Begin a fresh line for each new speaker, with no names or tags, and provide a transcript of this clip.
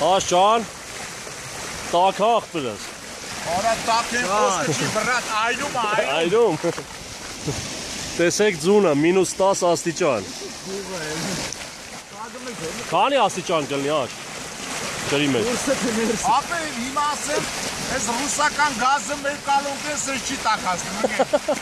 Աշճան։ Տակախ բրես։
Արա տակեն խոսքը չի վրատ այնում է, այնում։
Այդում։ Տեսեք ձունը մինուս 10 աստիճան։ Քանի աստիճան կլինի աշ։ Ջրի մեջ։
Ապե հիմա ասեմ, այս ռուսական գազը մեր կալոնքեն սրճի տակածնում։